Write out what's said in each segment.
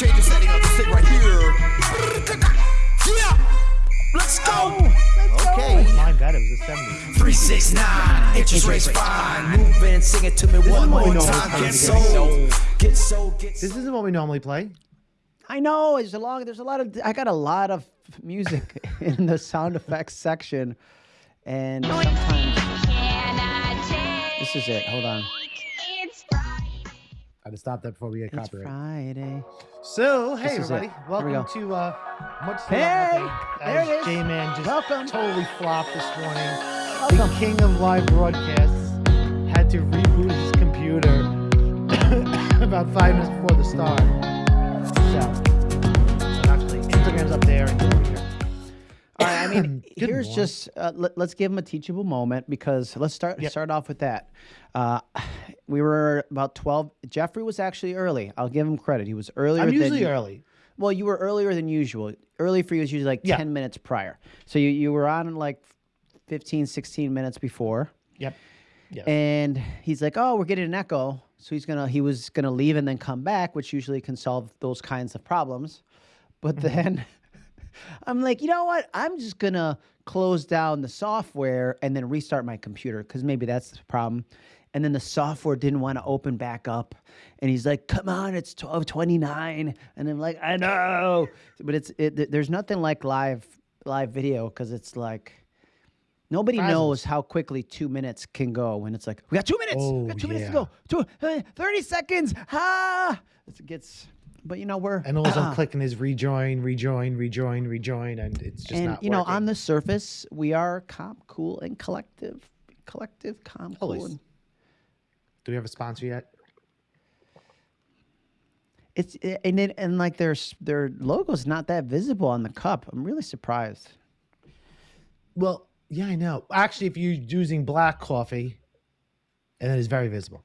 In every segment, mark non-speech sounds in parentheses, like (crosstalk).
change the setting of the stick right here. Yeah, let's go. Okay. My bad, it was the 70s. Three six nine, interest rates fine. Move in, sing it to me one more normally time. Get together. sold, get sold, get This isn't what we normally play. I know. There's a long. There's a lot of. I got a lot of music (laughs) in the sound effects section, and sometimes this is it. Hold on. I had to stop that before we get It's copyright. Friday. So, hey This it. everybody, Here we welcome to uh, Much Say Hey, there it is. J-Man just Welcome. totally flopped this morning. Welcome. The king of live broadcasts had to reboot his computer (coughs) about five minutes before the start. So, so actually, Instagram's up there and over here. All right. I mean, (clears throat) here's morning. just uh, let, us give him a teachable moment because let's start Yep. start off with that. Uh, we were about twelve. Jeffrey was actually early. I'll give him credit. He was earlier. I'm than usually you- early. Well, you were earlier than usual. Early for you is usually like Yeah. 10 minutes prior. So you, you were on like 15, 16 minutes before. Yep. Yes. And he's like, oh, we're getting an echo. So he's going to, he was going to leave and then come back, which usually can solve those kinds of problems. But Mm-hmm. then I'm like, you know what? I'm just going to close down the software and then restart my computer because maybe that's the problem. And then the software didn't want to open back up. And he's like, come on, it's 1229. And I'm like, I know. But it's, it, there's nothing like live, live video because it's like, Nobody Frazzles. knows how quickly two minutes can go when it's like, we got two minutes. we Oh, got two minutes to go. Two, uh, 30 seconds. Ah. It gets, but you know, we're, and all I'm clicking is rejoin, rejoin, rejoin, rejoin, and it's just and not you know, working. on the surface, we are calm, cool, and collective. Collective, calm, cool. And Do we have a sponsor yet? it's, eh, and it, and like their, their logo's not that visible on the cup. I'm really surprised. Well, yeah, I know. Actually, if you're using black coffee, and it is very visible.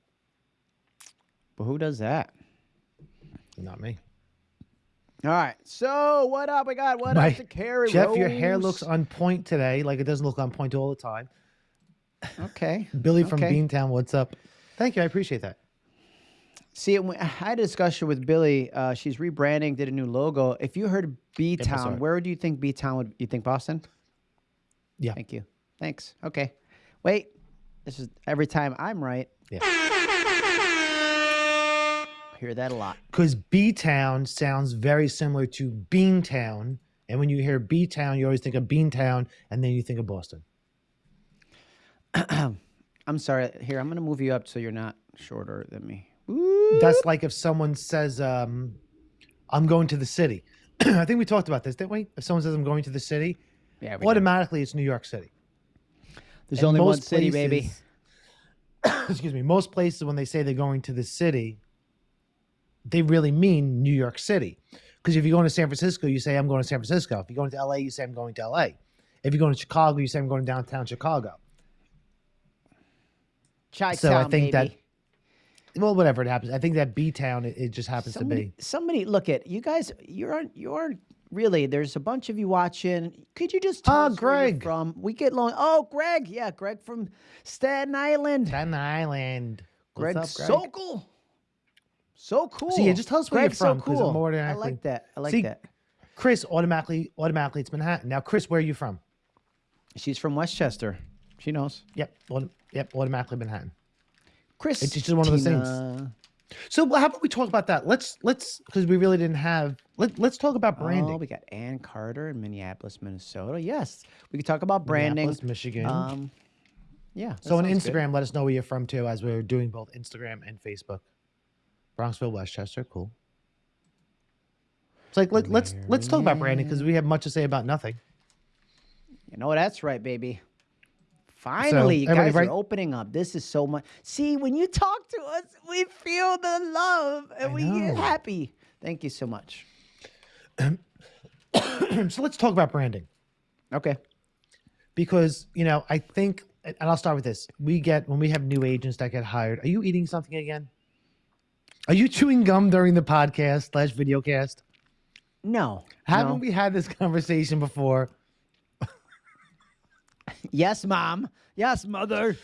But who does that? Not me. All right. So what up? We got what My- up to carry. Jeff, your hair looks on point today, like it doesn't look on point all the time. okay. (laughs) Billy from Beantown, what's up? Thank you, I appreciate that. See, I had a discussion with Billy. Uh, she's rebranding, did a new logo. If you heard B Town, it. where do you think B Town would? You think Boston? Yeah. Thank you. Thanks. Okay. Wait. This is every time I'm right. Yeah. Hear that a lot. Because B Town sounds very similar to Beantown, and when you hear B Town, you always think of Beantown, and then you think of Boston. (clears throat) I'm sorry. Here, I'm gonna move you up so you're not shorter than me. That's like if someone says, um, "I'm going to the city." (clears throat) I think we talked about this, didn't we? If someone says, "I'm going to the city," Yeah. we did. automatically it's New York City. There's And only one most city, baby. (coughs) excuse me. Most places, when they say they're going to the city, they really mean New York City. Because if you're going to San Francisco, you say, I'm going to San Francisco. If you're going to LA, you say, I'm going to LA. If you're going to Chicago, you say, I'm going to downtown Chicago. Chi So I think that- Well, whatever it happens. I think that B Town, it, it just happens somebody, to be. somebody, look at you guys. You're on. You're really. There's a bunch of you watching. Could you just tell Ah, us where you're Greg. from? We get long. Oh, Greg. Yeah, Greg from Staten Island. Staten Island. What's Greg up, Greg? Sokol. So cool. So, yeah, just tell us where you're Greg's from, So cool. more than I like that. I like See, that. Chris, automatically, automatically, it's Manhattan. Now, Chris, where are you from? She's from Westchester. She knows. Yep, auto, yep, automatically Manhattan. Chris. It's just one of those things. So how about we talk about that? Let's let's because we really didn't have. Let, let's talk about branding. Oh, we got Ann Carter in Minneapolis, Minnesota. Yes, we could talk about branding. Minneapolis, Michigan. Um, yeah. so on sounds good. Instagram, let us know where you're from too, as we're doing both Instagram and Facebook. Bronxville, Westchester, cool. It's like let, let's let's talk about branding because we have much to say about nothing. You know that's right, baby. Finally, you everybody guys write- are opening up. This is so much. See, when you talk to us, we feel the love and we get happy. Thank you so much. (clears throat) so let's talk about branding Okay. because you know I think, and I'll start with this: we get when we have new agents that get hired. Are you eating something again? Are you chewing gum during the podcast slash video cast? No. Haven't no. we had this conversation before? Yes, mom. Yes, mother.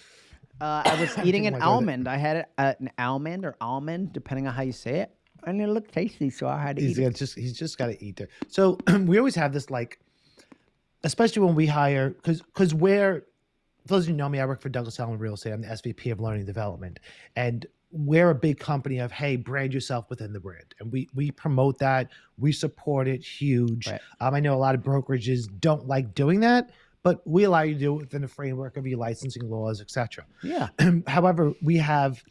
Uh, I was (coughs) eating an Didn't wanna go there. almond. I had uh, an almond or almond, depending on how you say it. and it looked tasty, so I had to He's eat it. just he's just got to eat there. So (clears throat) we always have this like, especially when we hire because because we're for those of you who know me, I work for Douglas Elliman Real Estate. I'm the SVP of Learning Development, and we're a big company of hey, brand yourself within the brand, and we we promote that, we support it, huge. Right. Um, I know a lot of brokerages don't like doing that, but we allow you to do it within the framework of your licensing laws, etc. Yeah. (clears throat) However, we have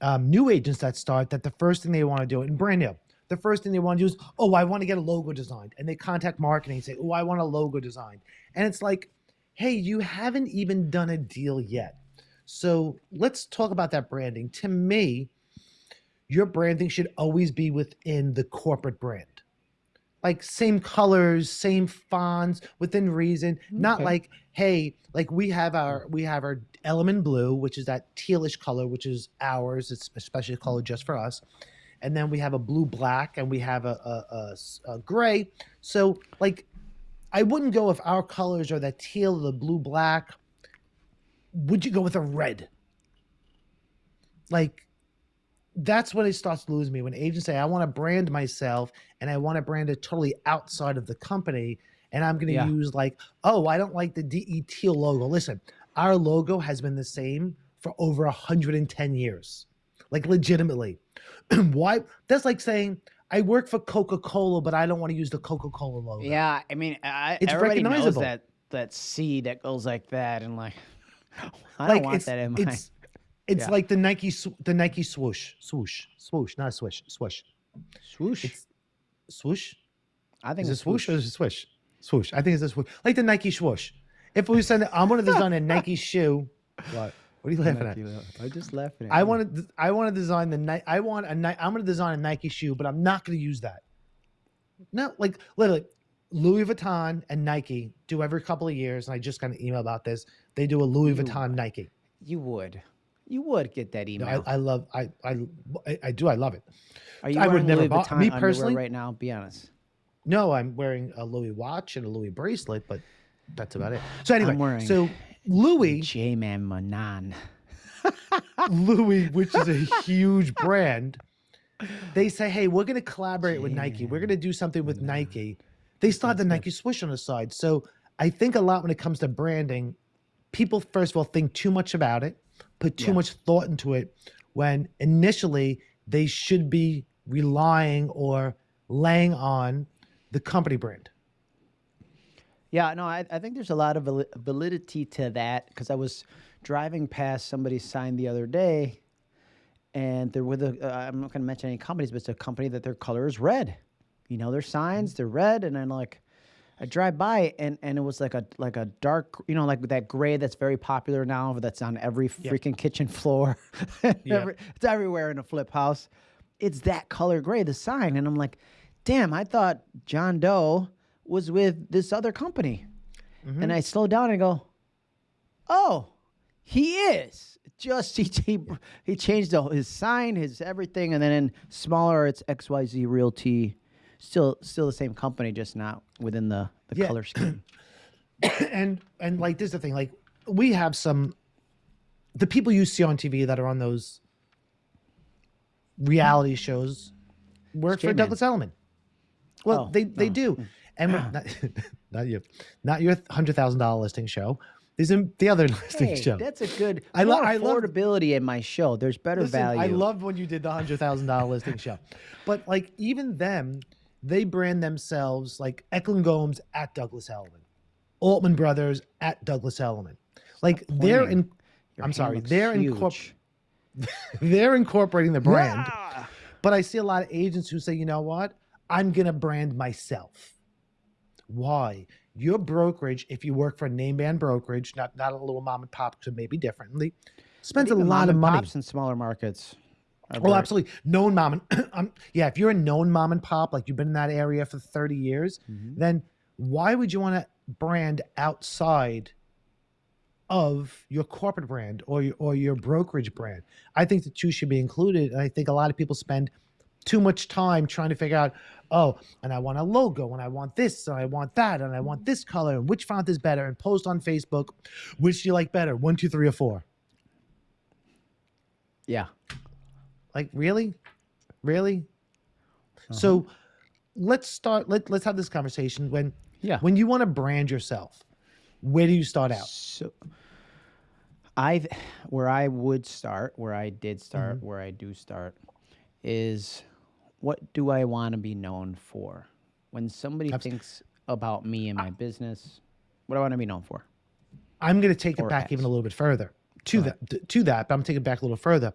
um, new agents that start that the first thing they want to do, and brand new, the first thing they want to do is, oh, I want to get a logo designed. And they contact marketing and say, oh, I want a logo designed. And it's like, hey, you haven't even done a deal yet. So let's talk about that branding. To me, your branding should always be within the corporate brand. Like same colors, same fonts, within reason. Not like, hey, like we have our we have our element blue, which is that tealish color, which is ours. It's especially a color just for us. And then we have a blue black, and we have a a gray. So like, I wouldn't go if our colors are that teal, the blue black. Would you go with a red? Like, that's when it starts to lose me when agents say, I want to brand myself and I want to brand it totally outside of the company. And I'm going to Yeah. use like, oh, I don't like the DE teal logo. Listen, our logo has been the same for over 110 years. Like, legitimately. (clears throat) Why? That's like saying, I work for Coca Cola, but I don't want to use the Coca Cola logo. Yeah, I mean, I, It's everybody knows recognizable. that that C that goes like that, and like, I like don't want it's, that in my. it's (laughs) it's Yeah. like the Nike the Nike swoosh swoosh swoosh not a swish swoosh swoosh. it's swoosh? I think is it it's swoosh or is it swish? Swoosh. I think it's a swoosh. Like the Nike swoosh. If we send I'm gonna (laughs) design a Nike shoe. What? What are you laughing at? I just laughing at I want to I want to design the Nike I want a Ni- I'm gonna design a Nike shoe but I'm not gonna use that. No like literally Louis Vuitton and Nike do every couple of years and I just got an email about this they do a Louis You- Vuitton Nike You would. You would get that No, email. I, I love I, I I do I love it. Are you I would never Louis buy- Vuitton me personally- right now? Be honest. No, I'm wearing a Louis watch and a Louis bracelet, but that's about it. So anyway, so Louis, J Man Manan. (laughs) Louis, which is a (laughs) huge brand, they say, "Hey, we're going to collaborate with Nike. We're going to do something with Nike." They still have the Nike swoosh on the side. So I think a lot when it comes to branding, people first of all think too much about it, put too Yeah. much thought into it, when initially they should be relying or laying on the company brand. Yeah, no, I, I think there's a lot of validity to that because I was driving past somebody's sign the other day, and they're with a. Uh, I'm not going to mention any companies, but it's a company that their color is red. You know, their mm-hmm. signs they're red, and I'm like, I drive by and and it was like a like a dark, you know, like that gray that's very popular now. That's on every freaking kitchen floor. (laughs) Every- it's everywhere in a flip house. It's that color gray, the sign, and I'm like, damn, I thought John Doe was with this other company. Mm-hmm. And I slow down and go, oh, he is. Just (laughs) he he, he changed the, his sign, his everything, and then in smaller it's XYZ Realty. Still still the same company, just not within the, the Yeah. color scheme. (coughs) and and like this is the thing like we have some the people you see on tv that are on those reality shows work for douglas elliman well Oh, they they oh. do hmm. and ah. not, (laughs) not you not your hundred thousand dollar listing show in the other (laughs) listing Hey, show that's a good I lo- more I love- affordability in my show. There's better Listen, value. I loved when you did the hundred thousand dollar listing show, but like even them, they brand themselves like Eklund Gomes at Douglas Elliman, Altman Brothers at Douglas Elliman. Like they're pointing. in. Your I'm sorry, they're huge. incorpor- (laughs) they're incorporating the brand. Ah! But I see a lot of agents who say, you know what, I'm gonna brand myself. Why? Your brokerage, if you work for a name brand brokerage, not not a little mom and pop, because it may be differently, spends a lot mom of and money. pops in smaller markets. Are Oh, very- absolutely. Known mom and (clears throat) um, yeah, if you're a known mom and pop, like you've been in that area for 30 years, Mhm. then why would you want to brand outside of your corporate brand or your, or your brokerage brand? I think the two should be included. And I think a lot of people spend too much time trying to figure out, oh, and I want a logo, and I want this, and I want that, and I want this color, and which font is better, and post on Facebook, which do you like better, one, two, three, or four? Yeah. Like, really? Really? So uh-huh. let's start. Let Let's have this conversation. When Yeah. when you want to brand yourself, where do you start out? So, I where I would start, where I did start, mm-hmm. where I do start, is what do I want to be known for? When somebody thinks about me and my business, what do I want to be known for? I'm going to take it back even a little bit further to that. To that, but I'm taking it back a little further.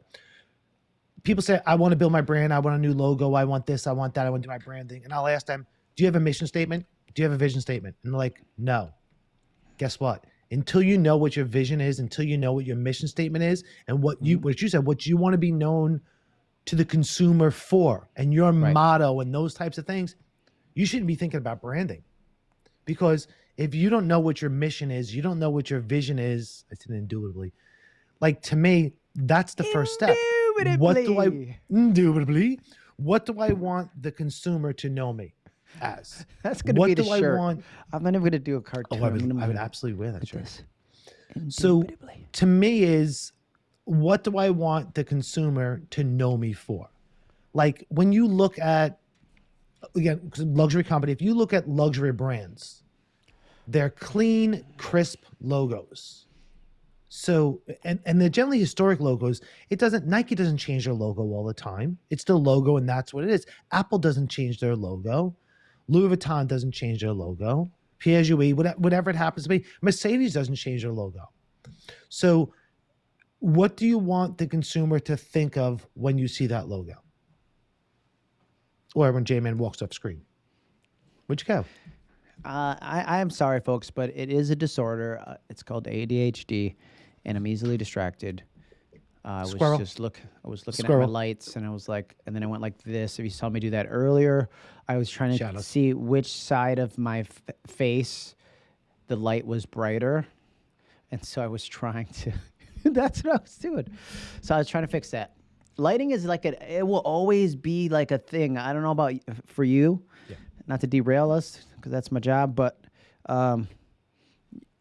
People say, "I want to build my brand. I want a new logo. I want this. I want that. I want to do my branding." And I'll ask them, "Do you have a mission statement? Do you have a vision statement?" And they're like, "No." Guess what? Until you know what your vision is, until you know what your mission statement is, and what you mm-hmm. what you said, what you want to be known to the consumer for, and your Right. motto, and those types of things, you shouldn't be thinking about branding because if you don't know what your mission is, you don't know what your vision is. I said indubitably. Like to me, that's the first step. What do I Indubitably. indubitably? What do I want the consumer to know me as? That's gonna be the do I want? I'm not even gonna do a cartoon. Oh, I would, I would absolutely wear that shirt. So- To me, is what do I want the consumer to know me for? Like when you look at again luxury company, if you look at luxury brands, they're clean, crisp logos. So and and they're generally historic logos. It doesn't Nike doesn't change their logo all the time. It's still logo and that's what it is. Apple doesn't change their logo. Louis Vuitton doesn't change their logo. Whatever, whatever it happens to be. Mercedes doesn't change their logo. So what do you want the consumer to think of when you see that logo? Or when J-Man walks off screen? Where'd you go? Uh, I, I am sorry, folks, but it is a disorder. Uh, it's called ADHD, and I'm easily distracted. Uh, I was just look. I was looking at Squirrel. my lights, and I was like, and then I went like this. If you saw me do that earlier, I was trying to see which side of my f- face the light was brighter, and so I was trying to. (laughs) that's what I was doing. So I was trying to fix that. Lighting is like a. It will always be like a thing. I don't know about for you Yeah. not to derail us because that's my job, but um,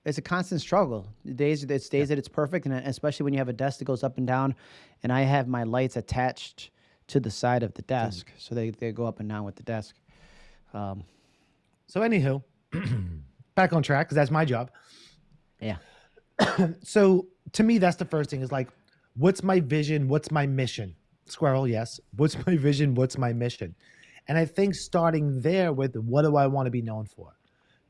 it's a constant struggle. The days it's days that it's perfect, and especially when you have a desk that goes up and down, and I have my lights attached to the side of the desk, so they, they go up and down with the desk. Um, So anywho, (clears throat) back on track because that's my job. yeah, (coughs) So to me, that's the first thing is like, what's my vision? What's my mission? Squirrel, yes. What's my vision? What's my mission? And I think starting there with what do I want to be known for?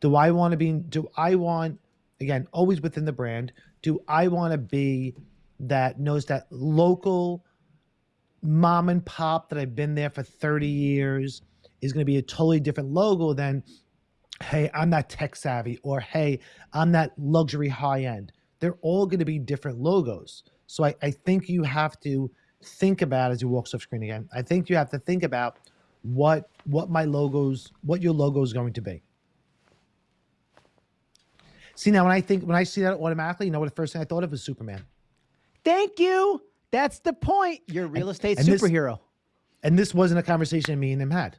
Do I want to be, do I want, again, always within the brand, do I want to be that knows that local mom and pop that I've been there for 30 years is going to be a totally different logo than, hey, I'm that tech savvy or hey, I'm that luxury high end. They're all going to be different logos. So I, I think you have to think about as you walk off screen again. I think you have to think about what what my logos, what your logo is going to be. See now when I think when I see that automatically, you know what the first thing I thought of was Superman. thank you. That's the point. You're a real estate and this- superhero. And this wasn't a conversation me and him had.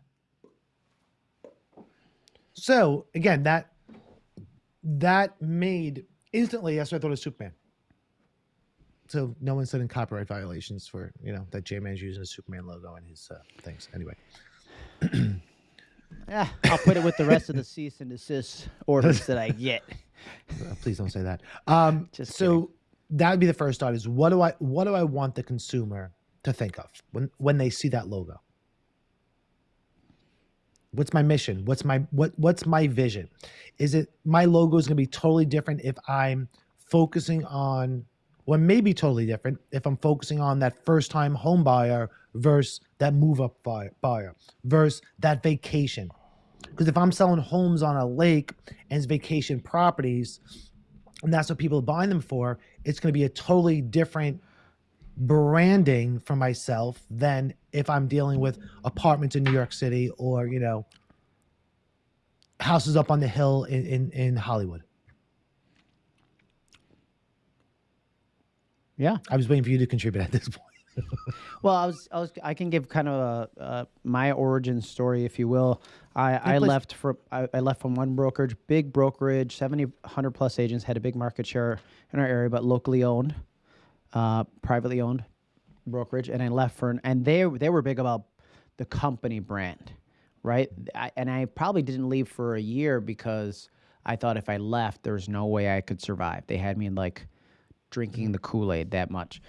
So again, that that made instantly that's what I thought of Superman. So no one said in copyright violations for you know that J Man's using a Superman logo in his uh, things. Anyway, (clears throat) Yeah, I'll put it with the rest of the cease and desist orders that I get. (laughs) uh, please don't say that. Um, (laughs) Just so that would be the first thought: is what do I what do I want the consumer to think of when when they see that logo? What's my mission? What's my what what's my vision? Is it my logo is going to be totally different if I'm focusing on what well maybe totally different if I'm focusing on that first time home buyer versus that move up buyer, buyer versus that vacation. Because if I'm selling homes on a lake and it's vacation properties and that's what people are buying them for, it's going to be a totally different branding for myself than if I'm dealing with apartments in New York City or, you know, houses up on the hill in, in, in Hollywood. Yeah. I was waiting for you to contribute at this point. Well, I was, I was, I can give kind of a, uh, my origin story, if you will. I, I left for, I, I left from one brokerage, big brokerage, 70, 100 plus agents, had a big market share in our area, but locally owned, uh, privately owned brokerage. And I left for, an, and they, they were big about the company brand, right? I, and I probably didn't leave for a year because I thought if I left, there's no way I could survive. They had me like drinking the Kool Aid that much.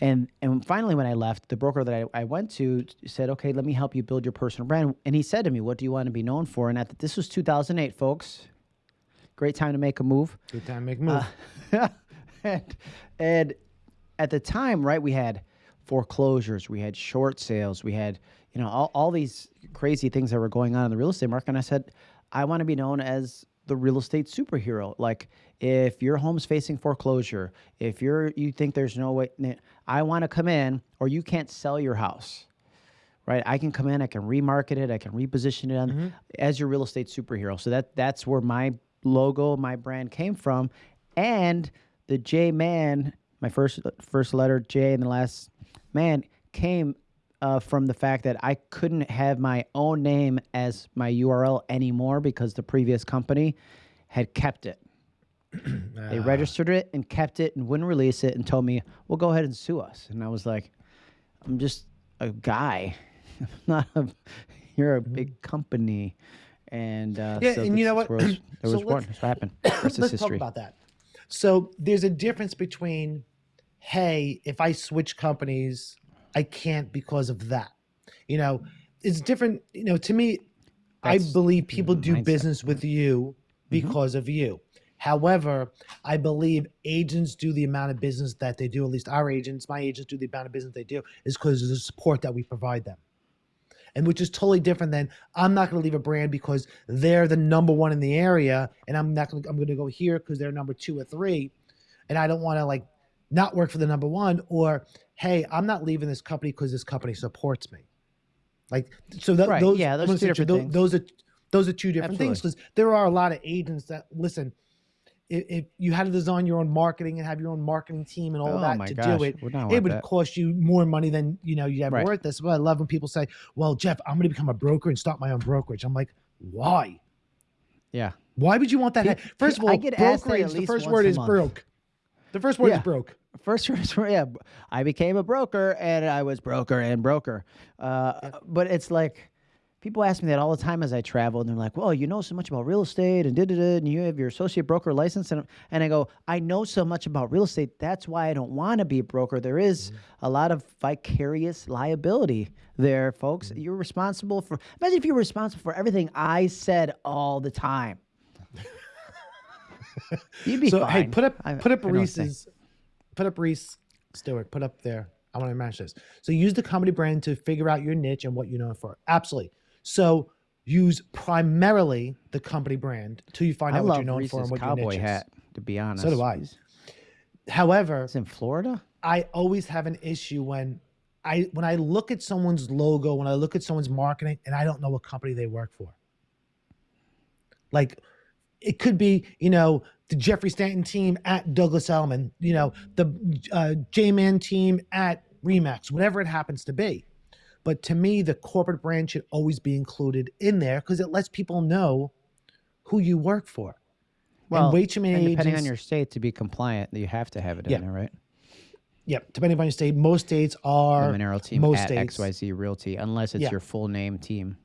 And and finally, when I left, the broker that I, I went to said, "Okay, let me help you build your personal brand." And he said to me, "What do you want to be known for?" And at the, this was 2008, folks. Great time to make a move. Good time to make a move. Uh, (laughs) and, and at the time, right, we had foreclosures, we had short sales, we had, you know, all, all these crazy things that were going on in the real estate market. And I said, I want to be known as the real estate superhero. Like if your home's facing foreclosure, if you're you think there's no way I want to come in or you can't sell your house. Right? I can come in, I can remarket it, I can reposition it on, Mm-hmm. as your real estate superhero. So that that's where my logo, my brand came from. And the J man, my first first letter J and the last man came uh, from the fact that I couldn't have my own name as my URL anymore because the previous company had kept it. They registered it and kept it and wouldn't release it and told me, "Well, go ahead and sue us." And I was like, "I'm just a guy, (laughs) I'm not a. You're a big company." And uh, Mm-hmm. Yeah, so and you know what? it (clears throat) So was born. That's what happened. (clears throat) Let's talk about that. So there's a difference between, hey, if I switch companies, I can't because of that. You know, it's different. You know, to me, I believe people do mindset. business with you because of you. However, I believe agents do the amount of business that they do. At least our agents, my agents do the amount of business they do is because of the support that we provide them and which is totally different than I'm not going to leave a brand because they're the number one in the area, and I'm not going. to I'm going to go here because they're number two or three, and I don't want to like not work for the number one. Or hey, I'm not leaving this company because this company supports me. Like so, that, Right, those yeah, those two say to you, different things. Those are those are two different things because there are a lot of agents that listen. If, if you had to design your own marketing and have your own marketing team and all Oh that to gosh, do it, it would that. cost you more money than you know you have Right. worth. That's why I love when people say, "Well, Jeff, I'm going to become a broker and start my own brokerage." I'm like, why? Yeah. Why would you want that? First of I all, get asked that at brokerage. The first word is month. broke. The first word Yeah. is broke. First, yeah, I became a broker and I was broker and broker. Uh, But it's like people ask me that all the time as I travel, and they're like, "Well, you know so much about real estate, and did it, and you have your associate broker license." And and I go, "I know so much about real estate. That's why I don't want to be a broker. There is mm-hmm. a lot of vicarious liability there, folks. Mm-hmm. You're responsible for. Imagine if you were responsible for everything I said all the time." (laughs) You'd be So fine. hey, put up I- put up I know what I'm saying. Reese's, put up Reese Stewart. Put up there. I want to match this. So use the comedy brand to figure out your niche and what you're known for. Absolutely. So use primarily the company brand until you find I out what you're known Reese's for and what your cowboy niche is. hat. To be honest, so do I. However, It's in Florida. I always have an issue when I when I look at someone's logo, when I look at someone's marketing, and I don't know what company they work for. Like, it could be you know the Jeffrey Stanton team at Douglas Elliman, you know the uh, J-Man team at Remax, whatever it happens to be. But to me, the corporate brand should always be included in there because it lets people know who you work for. Well, and way too many depending on your state to be compliant, you have to have it in Yeah. there, right? Yep, depending on your state, most states are Monero team most at states. XYZ Realty, unless it's Yeah. your full name team.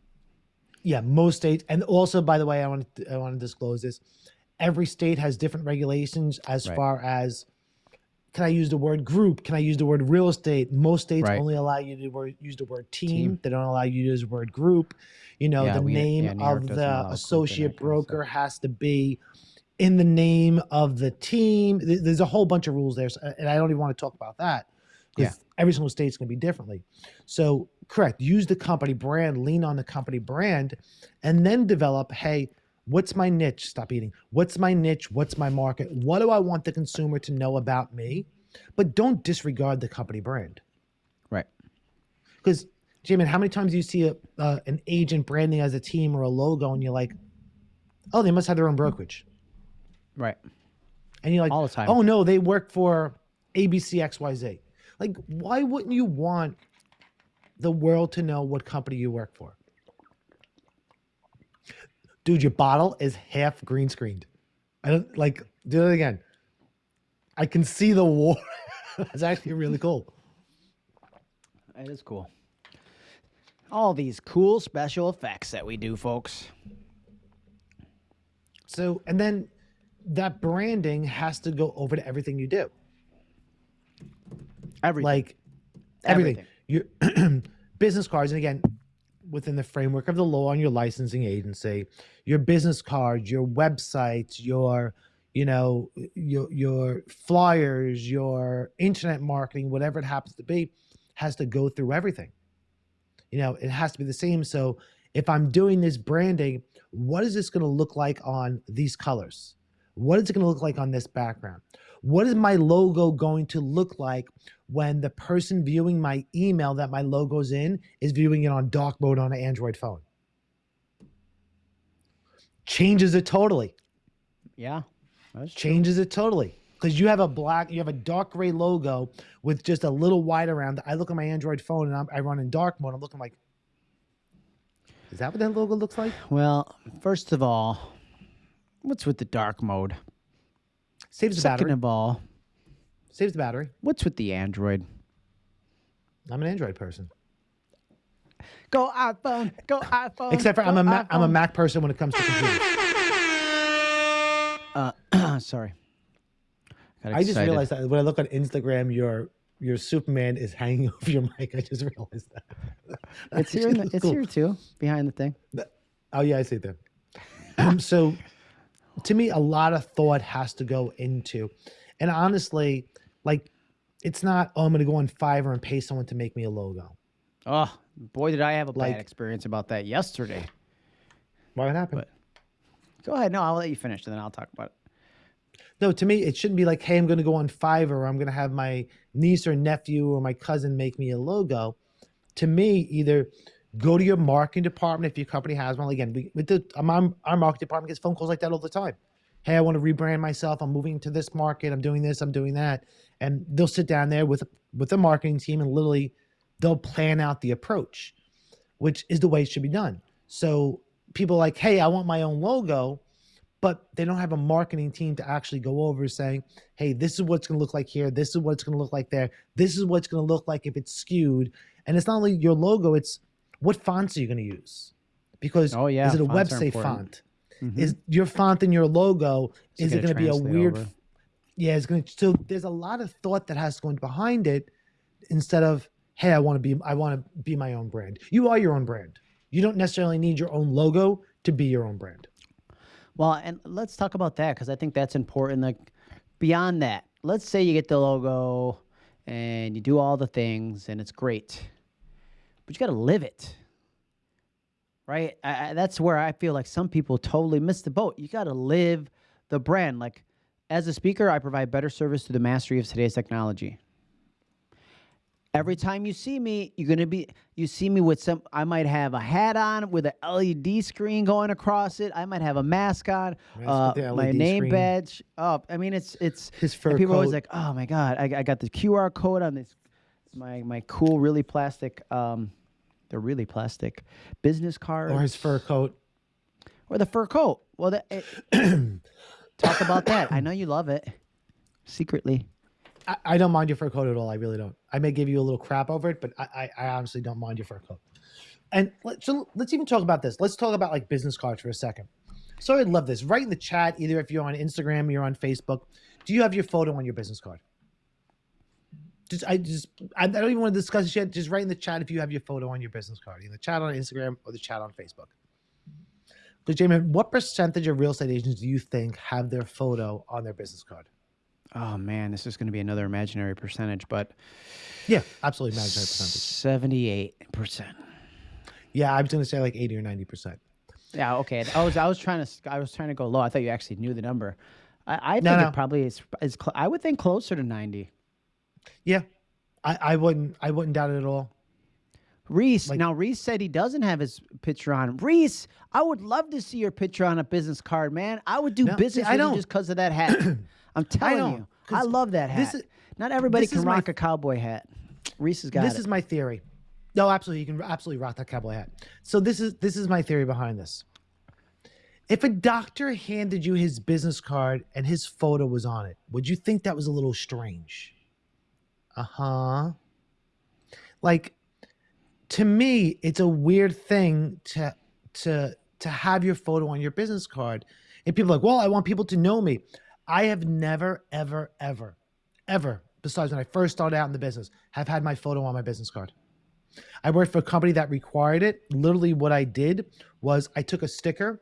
Yeah, most states, and also by the way, I want to I want to disclose this. Every state has different regulations as Right. far as can I use the word group? Can I use the word real estate? Most states Right. only allow you to use the word team. Team. They don't allow you to use the word group. You know, Yeah, the we- name yeah, of the associate broker has to be in the name of the team. There's a whole bunch of rules there, uh, and I don't even want to talk about that because every single state's going to be differently. So, correct. Use the company brand, lean on the company brand, and then develop. Hey, what's my niche? Stop eating. What's my niche? What's my market? What do I want the consumer to know about me? But don't disregard the company brand. Right. Because, J-Man, how many times do you see a, uh, an agent branding as a team or a logo, and you're like, oh, they must have their own brokerage, Right. and you're like, All the time. oh no, they work for ABC XYZ. Like, why wouldn't you want the world to know what company you work for? Dude, your bottle is half green screened. I don't like do it again. I can see the war. (laughs) It's actually really cool. It is cool. All these cool special effects that we do, folks. So, and then that branding has to go over to everything you do. Everything. Like everything. Your (clears throat) business cards, and again, within the framework of the law and your licensing agency, your business cards, your websites, your you know your your flyers, your internet marketing, whatever it happens to be, has to go through everything. You know, it has to be the same. So if I'm doing this branding, what is this going to look like on these colors? What is it going to look like on this background? What is my logo going to look like when the person viewing my email that my logo's in is viewing it on dark mode on an Android phone? Changes it totally. yeah. Changes it totally. Because you have a black, you have a dark gray logo with just a little white around. I look at my Android phone and I'm, I run in dark mode. I'm looking like, is that what that logo looks like? Well, first of all, what's with the dark mode? Saves the Second battery. of all, Saves the battery. what's with the Android? I'm an Android person. Go iPhone, go iPhone. Except for I'm a Mac, I'm a iPhone. Mac person when it comes to computers. Uh, (clears throat) sorry. Got I just excited. realized that when I look on Instagram, your your Superman is (laughs) hanging over your mic. I just realized that. it's here. In the, it's cool. here too, behind the thing. Oh yeah, I see it there. Um, (clears throat) so, to me, a lot of thought has to go into, and honestly, like, it's not. Oh, I'm going to go on Fiverr and pay someone to make me a logo. Oh boy, did I have a Like- bad experience about that yesterday. Why would happen? But- Go ahead. No, I'll let you finish, and then I'll talk about it. No, to me, it shouldn't be like, hey, I'm going to go on Fiverr. Or I'm going to have my niece or nephew or my cousin make me a logo. To me, either go to your marketing department if your company has one. Again, we, with the our, marketing department gets phone calls like that all the time. Hey, I want to rebrand myself. I'm moving to this market. I'm doing this. I'm doing that. And they'll sit down there with with the marketing team and literally they'll plan out the approach, which is the way it should be done. So people are like, hey, I want my own logo but they don't have a marketing team to actually go over saying, hey, this is what it's going to look like here. This is what it's going to look like there. This is what it's going to look like if it's skewed. And it's not only your logo, it's what fonts are you going to use? Because Oh, yeah, is it a website important. font? Mhm. Is your font in your logo, Is it gonna be a weird? over? Yeah, it's going to. So there's a lot of thought that has to go in behind it instead of, hey, I want to be, I want to be my own brand. You are your own brand. You don't necessarily need your own logo to be your own brand. Well, and let's talk about that because I think that's important. Like beyond that, let's say you get the logo and you do all the things and it's great, but you got to live it. Right? I, I, that's where I feel like some people totally miss the boat. You got to live the brand. Like as a speaker, I provide better service to the mastery of today's technology. Every time you see me, you're gonna be you see me with some I might have a hat on with a LED screen going across it. I might have a mask on, uh, my name screen. badge up. I mean it's it's His fur people are always like, "Oh my god, I, I got the QR code on this my my cool really plastic um they're really plastic business card or his fur coat. or the fur coat." Well, that, it, (coughs) talk about that. I know you love it secretly. I, I don't mind your fur coat at all. I really don't. I may give you a little crap over it, but I, I, I honestly don't mind your fur coat. And let, so let's even talk about this. Let's talk about like business cards for a second. So I'd love this. Write in the chat, either if you're on Instagram or you're on Facebook. Do you have your photo on your business card? Just I just I, I don't even want to discuss this yet. Just write in the chat if you have your photo on your business card, in the chat on Instagram or the chat on Facebook. Because Jamie, what percentage of real estate agents do you think have their photo on their business card? Oh man, this is going to be another imaginary percentage, but Yeah, absolutely imaginary percentage. seventy-eight percent. Yeah, I was gonna say like eighty or ninety percent. Yeah, okay. I was I was trying to I was trying to go low. I thought you actually knew the number. I, I think No, it probably is is I would think closer to ninety. Yeah, I, I wouldn't I wouldn't doubt it at all. Reese. Like- now Reese said he doesn't have his picture on. Reese, I would love to see your picture on a business card, man. I would do No, see, business I with you don't. just because of that hat. (clears throat) I'm telling don't, you, I love that hat. this is- Not everybody can is my rock a cowboy hat. Reese has got this it. is my theory. No, absolutely, you can absolutely rock that cowboy hat. So this is this is my theory behind this. If a doctor handed you his business card and his photo was on it, would you think that was a little strange? Uh huh. Like, to me, it's a weird thing to to to have your photo on your business card. And people like, well, I want people to know me. I have never, ever, ever, ever, besides when I first started out in the business, have had my photo on my business card. I worked for a company that required it. Literally, what I did was I took a sticker,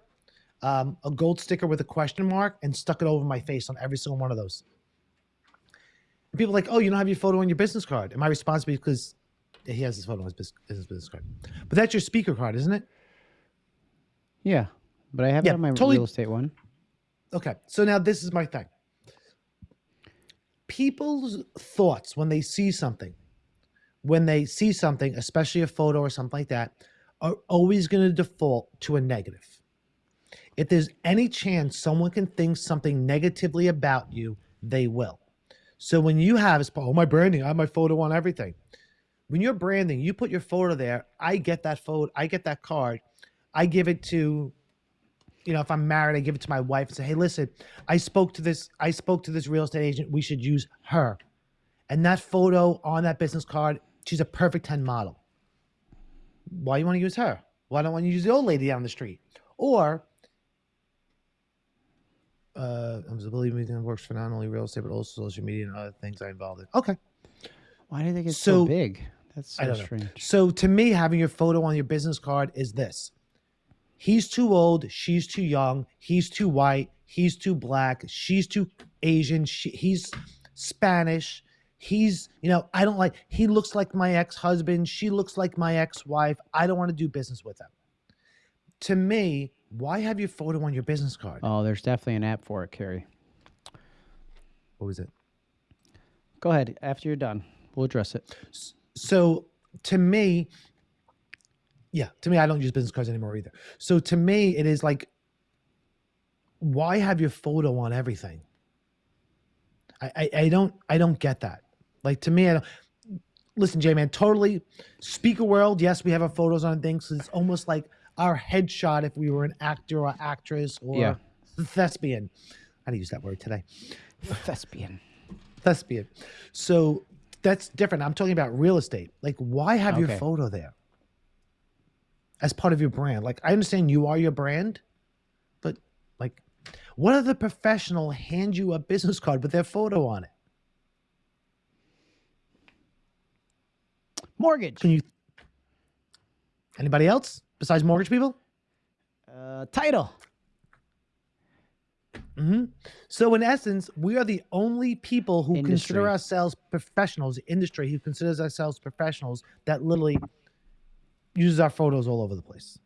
um, a gold sticker with a question mark, and stuck it over my face on every single one of those. And people are like, oh, you don't have your photo on your business card. And my response is because he has his photo on his bus- his business card. But that's your speaker card, isn't it? Yeah, but I have Yeah, it on my totally- real estate one. Okay, so now this is my thing. People's thoughts when they see something, when they see something, especially a photo or something like that, are always going to default to a negative. If there's any chance someone can think something negatively about you, they will. So when you have, oh, my branding, I have my photo on everything. When you're branding, you put your photo there. I get that photo, I get that card. I give it to you know, if I'm married, I give it to my wife and say, "Hey, listen, I spoke to this. I spoke to this real estate agent. We should use her." And that photo on that business card, she's a perfect ten model. Why you want to use her? Why don't want you use the old lady down the street? Or, uh, I'm believing it works for not only real estate but also social media and other things I involved in. Okay, Why do think it's so, So- big? That's so I don't know. strange. So to me, having your photo on your business card is this. He's too old. She's too young. He's too white. He's too black. She's too Asian. She, he's Spanish. He's, you know, I don't like, he looks like my ex husband. She looks like my ex wife. I don't want to do business with them. To me, why have your photo on your business card? Oh, there's definitely an app for it, Carrie. What was it? Go ahead. After you're done, we'll address it. So to me, yeah, to me, I don't use business cards anymore either. So to me, it is like, why have your photo on everything? I, I, I don't I don't get that. Like to me, I don't listen, J man, totally speaker world, yes, we have our photos on things. It's almost like our headshot if we were an actor or actress or Yeah. thespian. I didn't use that word today Thespian. thespian. So that's different. I'm talking about real estate. Like, why have your Okay. photo there as part of your brand? Like, I understand you are your brand, but like, what other professional hand you a business card with their photo on it? Mortgage. Can you? Anybody else besides mortgage people? Uh, title. hmm So in essence, we are the only people who consider ourselves professionals, industry who considers ourselves professionals that literally uses our photos all over the place.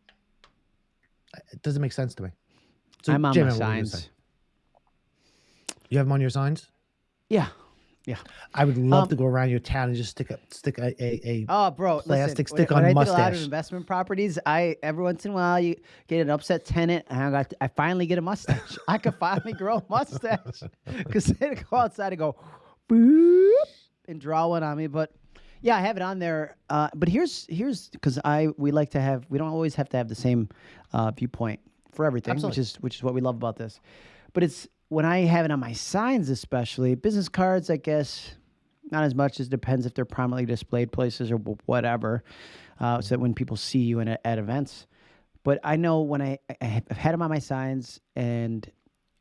It doesn't make sense to me. So, I'm on my what were you gonna signs. You have them on your signs? Yeah. Yeah. I would love Um, to go around your town and just stick a stick a a, a Oh, bro, Plastic listen, stick when, on when I did a lot of investment properties. I every once in a while you get an upset tenant, and I got I finally get a mustache. (laughs) I could finally grow a mustache (laughs) because they go outside and go boop and draw one on me. But yeah, I have it on there. Uh, but here's here's because I we like to have we don't always have to have the same uh, viewpoint for everything, Absolutely. which is which is what we love about this. But it's when I have it on my signs, especially business cards. I guess not as much as depends if they're prominently displayed places or whatever. Uh, so that when people see you in a, at events. But I know when I, I've had them on my signs, and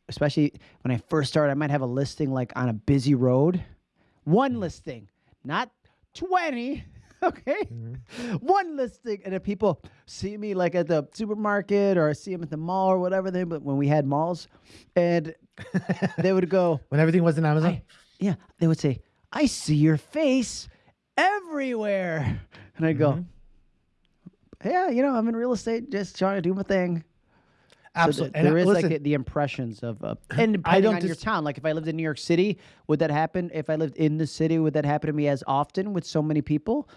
especially when I first started, I might have a listing like on a busy road, one listing, not twenty. (laughs) Okay, one listing, and if people see me like at the supermarket or I see them at the mall or whatever, they but when we had malls, and they would go, when everything was in Amazon. I, yeah, they would say, I see your face everywhere. And I'd go, yeah, you know, I'm in real estate, just trying to do my thing. So Absolutely. th- there is listen, like the, impressions of, uh, (clears throat) and I don't on your town. Like if I lived in New York City, would that happen? If I lived in the city, would that happen to me as often with so many people?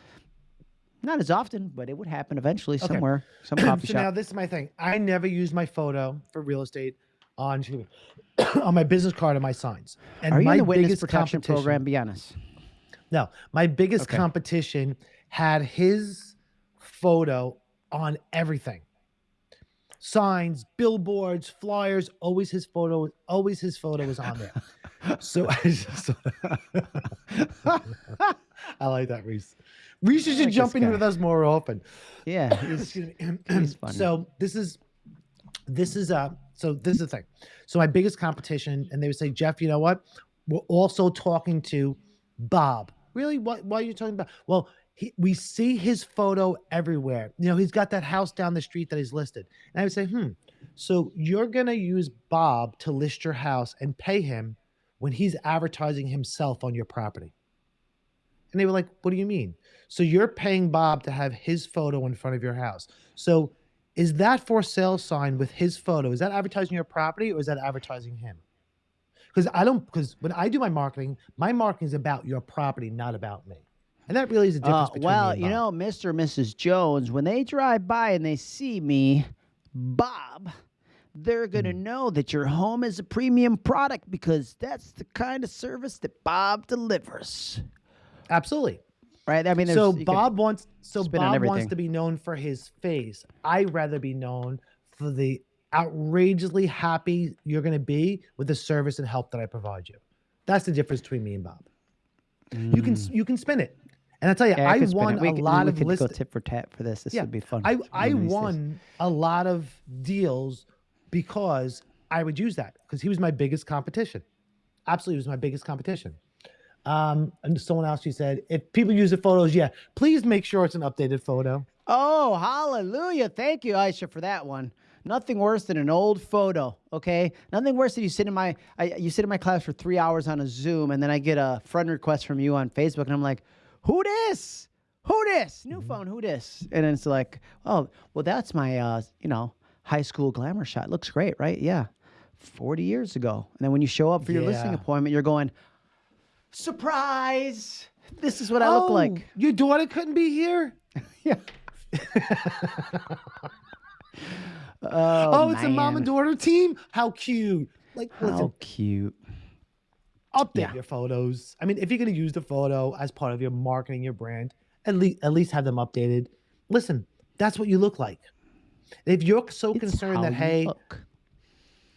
Not as often, but it would happen eventually somewhere, some (clears throat) coffee so now this is my thing. I never use my photo for real estate on (coughs) on my business card and my signs. And Are you my in the witness protection program? Be honest. No, my biggest Okay. competition had his photo on everything. signs, billboards, flyers. Always his photo. Always his photo is on there. (laughs) so I just. (laughs) I like that, Reese. Reese should like jump in guy. with us more often. Yeah, he's, (coughs) he's (coughs) funny. So this is this is uh so this is the thing. So my biggest competition, and they would say, Jeff, you know what? We're also talking to Bob. Really? What why are you talking about? Well, he, we see his photo everywhere. You know, he's got that house down the street that he's listed. And I would say, hmm, so you're gonna use Bob to list your house and pay him when he's advertising himself on your property. And they were like, What do you mean? So you're paying Bob to have his photo in front of your house. So is that for sale sign with his photo? Is that advertising your property or is that advertising him? Because I don't because when I do my marketing, my marketing is about your property, not about me. And that really is the difference Uh, between me well, and you know, Mr. or Mrs. Jones, when they drive by and they see me, Bob, they're going to Hmm. know that your home is a premium product because that's the kind of service that Bob delivers. absolutely. Right? I mean, So there's- you could- Bob wants so Bob wants to be known for his face. I'd rather be known for the outrageously happy you're going to be with the service and help that I provide you. That's the difference between me and Bob. You can you can spin it, and I tell you, Mm. Yeah, I won. We a lot we of could list. go tit for tat for this. This Yeah, would be fun. I I these days. won a lot of deals because I would use that because he was my biggest competition. Absolutely, was my biggest competition. Um, and someone else, she said, if people use the photos, yeah, please make sure it's an updated photo. Oh, hallelujah. Thank you, Aisha, for that one. Nothing worse than an old photo, okay? Nothing worse than you sit in my I, you sit in my class for three hours on a Zoom, and then I get a friend request from you on Facebook, and I'm like, "Who this? Who this? New phone? Who this?" And then it's like, "Oh, well, that's my uh, you know high school glamour shot. Looks great, right? Yeah, forty years ago." And then when you show up for your Yeah. appointment, you're going, "Surprise! This is what I look Oh, like." Your daughter couldn't be here? (laughs) Yeah. oh, (laughs) Oh, it's a oh, mom man. and daughter team? How cute. Like, How listen, cute. update Yeah. your photos. I mean, if you're going to use the photo as part of your marketing, your brand, at least at least have them updated. Listen, that's what you look like. If you're so It's concerned how that you hey, look.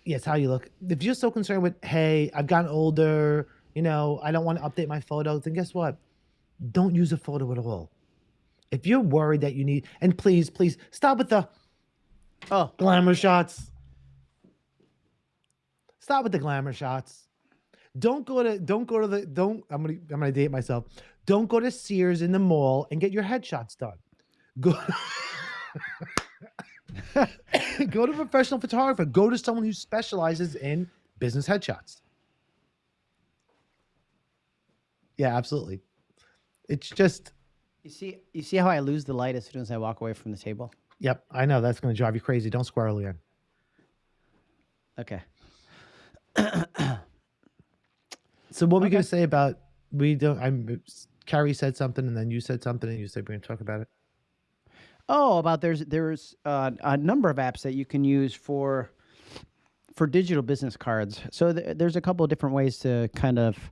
yes, how you look. If you're so concerned with hey, I've gotten older, you know, I don't want to update my photos, And guess what? Don't use a photo at all. If you're worried that you need, and please, please stop with the Oh, glamour shots. Stop with the glamour shots. Don't go to don't go to the don't I'm gonna I'm gonna date myself. Don't go to Sears in the mall and get your headshots done. Go (laughs) go to a professional photographer. Go to someone who specializes in business headshots. Yeah, absolutely. It's just you see, you see how I lose the light as soon as I walk away from the table. yep, I know that's gonna drive you crazy. Don't squirrel again. Okay. (clears throat) So what were we Okay. gonna say about we don't? I'm Carrie said something, and then you said something, and you said we're gonna talk about it. Oh, about there's there's uh, a number of apps that you can use for for digital business cards. So th- there's a couple of different ways to kind of